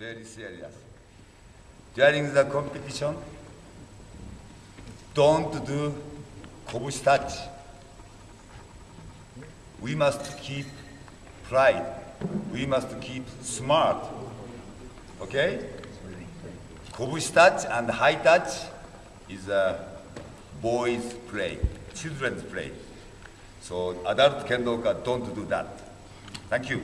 Very serious. During the competition, don't do kobushi touch. We must keep pride. We must keep smart. Okay? Kobushi touch and high touch is a boys' play, children's play. So adult kendoka don't do that. Thank you.